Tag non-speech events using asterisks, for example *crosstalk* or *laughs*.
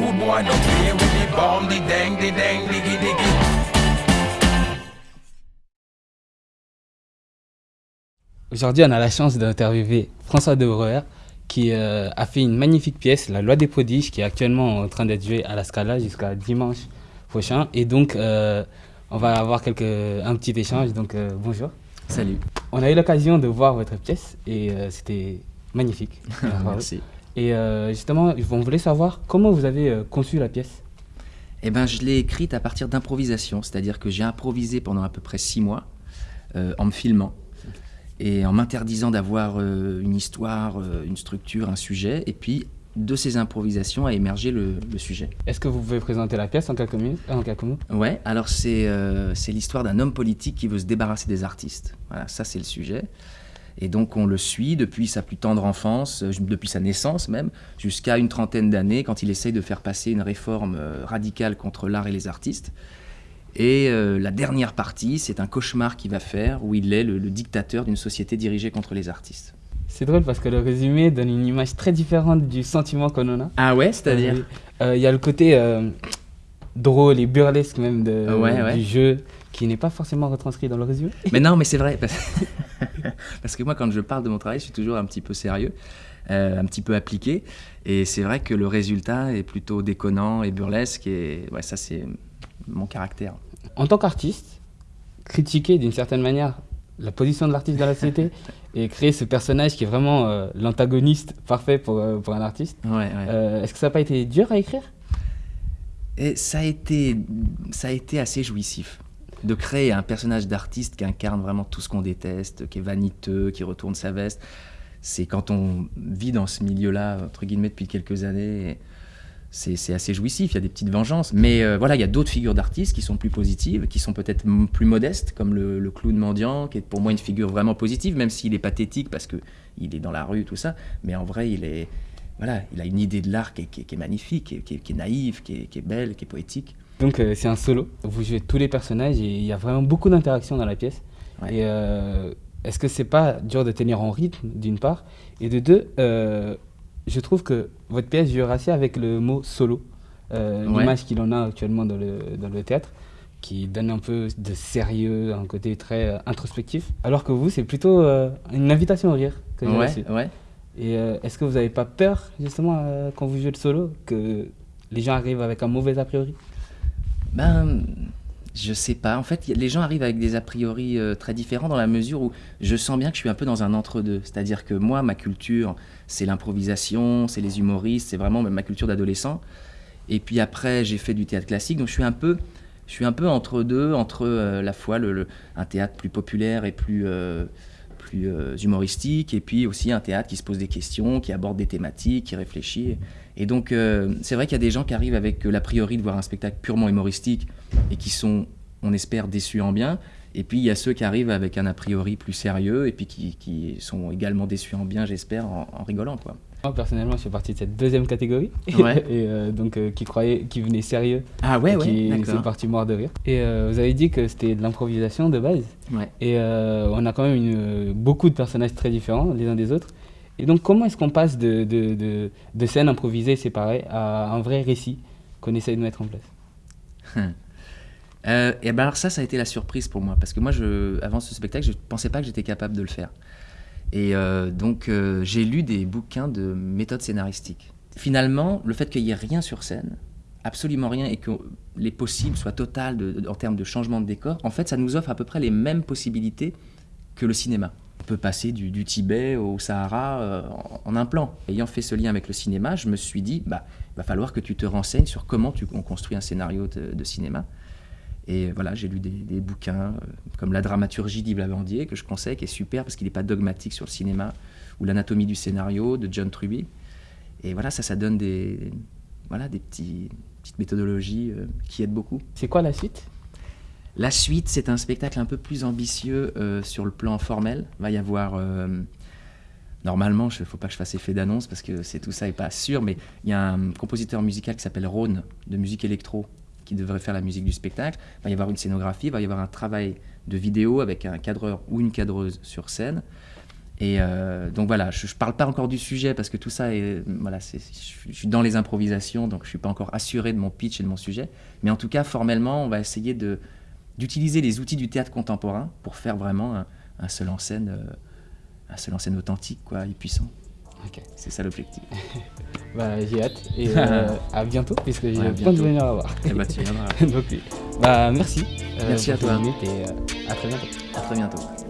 Rude boy don't play with the bomb, the dang, the dang, diggy diggy. Aujourd'hui, on a la chance d'interviewer François Debreuer, qui euh, a fait une magnifique pièce, La loi des prodiges, qui est actuellement en train d'être jouée à la Scala jusqu'à dimanche prochain. Et donc, euh, on va avoir quelques, un petit échange. Donc, euh, bonjour. Salut. On a eu l'occasion de voir votre pièce et c'était magnifique. *laughs* Merci. Et euh, justement, on voulait savoir comment vous avez euh, conçu la pièce. Eh ben, je l'ai écrite à partir d'improvisation, c'est-à-dire que j'ai improvisé pendant à peu près six mois euh, en me filmant et en m'interdisant d'avoir euh, une histoire, euh, une structure, un sujet. Et puis, de ces improvisations a émergé le, le sujet. Est-ce que vous pouvez présenter la pièce en quelques minutes En quelques mots? Ouais, alors c'est euh, c'est l'histoire d'un homme politique qui veut se débarrasser des artistes. Voilà, ça c'est le sujet. Et donc on le suit depuis sa plus tendre enfance, euh, depuis sa naissance même, jusqu'à une trentaine d'années, quand il essaye de faire passer une réforme euh, radicale contre l'art et les artistes. Et euh, la dernière partie, c'est un cauchemar qu'il va faire, où il est le, le dictateur d'une société dirigée contre les artistes. C'est drôle parce que le résumé donne une image très différente du sentiment qu'on en a. Ah ouais, c'est-à-dire? Euh, Il y a le côté euh, drôle et burlesque même de, Ouais, ouais. du jeu qui n'est pas forcément retranscrit dans le résumé. Mais non, mais c'est vrai. *laughs* Parce... que moi, quand je parle de mon travail, je suis toujours un petit peu sérieux, euh, un petit peu appliqué. Et c'est vrai que le résultat est plutôt déconnant et burlesque. Et ouais, ça, c'est mon caractère. En tant qu'artiste, critiquer d'une certaine manière la position de l'artiste dans la société *laughs* et créer ce personnage qui est vraiment euh, l'antagoniste parfait pour, euh, pour un artiste, Ouais, ouais. euh, est-ce que ça n'a pas été dur à écrire? Et ça a, été, ça a été assez jouissif de créer un personnage d'artiste qui incarne vraiment tout ce qu'on déteste, qui est vaniteux, qui retourne sa veste. C'est quand on vit dans ce milieu-là, entre guillemets, depuis quelques années, c'est assez jouissif, il y a des petites vengeances. Mais euh, voilà, il y a d'autres figures d'artistes qui sont plus positives, qui sont peut-être plus modestes, comme le, le clown mendiant, qui est pour moi une figure vraiment positive, même s'il est pathétique parce qu'il est dans la rue, tout ça. Mais en vrai, il est... Voilà, il a une idée de l'art qui, est- qui est- qui est magnifique, qui est, qui est- qui est naïve, qui est, belle, qui est poétique. Donc euh, c'est un solo, vous jouez tous les personnages et il y a vraiment beaucoup d'interactions dans la pièce. Ouais. Et euh, est-ce que c'est pas dur de tenir en rythme d'une part? Et de deux, euh, je trouve que votre pièce joue assez avec le mot solo, Ouais. l'image qu'il en a actuellement dans le, dans le théâtre, qui donne un peu de sérieux, un côté très euh, introspectif. Alors que vous, c'est plutôt euh, une invitation au rire que Ouais, ouais. Et euh, est-ce que vous n'avez pas peur, justement, euh, quand vous jouez le solo, que les gens arrivent avec un mauvais a priori? Ben, je sais pas. En fait, les gens arrivent avec des a priori euh, très différents dans la mesure où je sens bien que je suis un peu dans un entre-deux. C'est-à-dire que moi, ma culture, c'est l'improvisation, c'est les humoristes, c'est vraiment ma culture d'adolescent. Et puis après, j'ai fait du théâtre classique, donc je suis un peu, je suis un peu entre deux, entre la fois un théâtre plus populaire et plus, plus euh, humoristique, et puis aussi un théâtre qui se pose des questions, qui aborde des thématiques, qui réfléchit. Et donc, euh, c'est vrai qu'il y a des gens qui arrivent avec euh, l'a priori de voir un spectacle purement humoristique et qui sont, on espère, déçus en bien. Et puis, il y a ceux qui arrivent avec un a priori plus sérieux et puis qui, sont également déçus en bien, j'espère, en, en rigolant. Quoi. Moi, personnellement, je fais partie de cette deuxième catégorie. Ouais. *laughs* et euh, donc, euh, qui croyait, qui venait sérieux. Ah ouais, et ouais, qui c'est parti mort de rire. Et euh, vous avez dit que c'était de l'improvisation de base. Ouais. Et on a quand même une- beaucoup de personnages très différents les uns des autres. Et donc, comment est-ce qu'on passe de, de, de, de scènes improvisées séparées à un vrai récit qu'on essaye de mettre en place? *laughs* Et ben alors ça, ça a été la surprise pour moi, parce que moi, je, avant ce spectacle, je ne pensais pas que j'étais capable de le faire. Et euh, donc, euh, j'ai lu des bouquins de méthode scénaristique. Finalement, le fait qu'il n'y ait rien sur scène, absolument rien, et que les possibles soient totales en termes de changement de décor, en fait, ça nous offre à peu près les mêmes possibilités que le cinéma. On peut passer du, Tibet au Sahara euh, en, un plan. Ayant fait ce lien avec le cinéma, je me suis dit, bah, il va falloir que tu te renseignes sur comment tu, on construit un scénario de cinéma. Et voilà, j'ai lu des, des bouquins euh, comme La dramaturgie d'Yves Lavandier, que je conseille, qui est super parce qu'il n'est pas dogmatique sur le cinéma, ou L'anatomie du scénario de John Truby. Et voilà, ça, ça donne des, voilà, des petits, petites méthodologies euh, qui aident beaucoup. C'est quoi la suite? La suite, c'est un spectacle un peu plus ambitieux euh, sur le plan formel. Il va y avoir. euh, normalement, il ne faut pas que je fasse effet d'annonce parce que c'est tout ça n'est pas sûr, mais il y a un compositeur musical qui s'appelle Rhône, de musique électro, qui devrait faire la musique du spectacle. Il va y avoir une scénographie, il va y avoir un travail de vidéo avec un cadreur ou une cadreuse sur scène. Et euh, donc voilà, je, ne parle pas encore du sujet parce que tout ça est, voilà, je, suis dans les improvisations, donc je suis pas encore assuré de mon pitch et de mon sujet. Mais en tout cas, formellement, on va essayer d'utiliser les outils du théâtre contemporain pour faire vraiment un, seul en scène, euh, un seul en scène authentique, quoi, et puissant. C'est ça l'objectif. *laughs* bah, j'ai hâte et euh, *laughs* à bientôt puisque j'ai ouais, plein de venir à voir. Et eh bah, tu viendras. *laughs* donc, bah, merci. Merci à toi. Et à très bientôt. À très bientôt.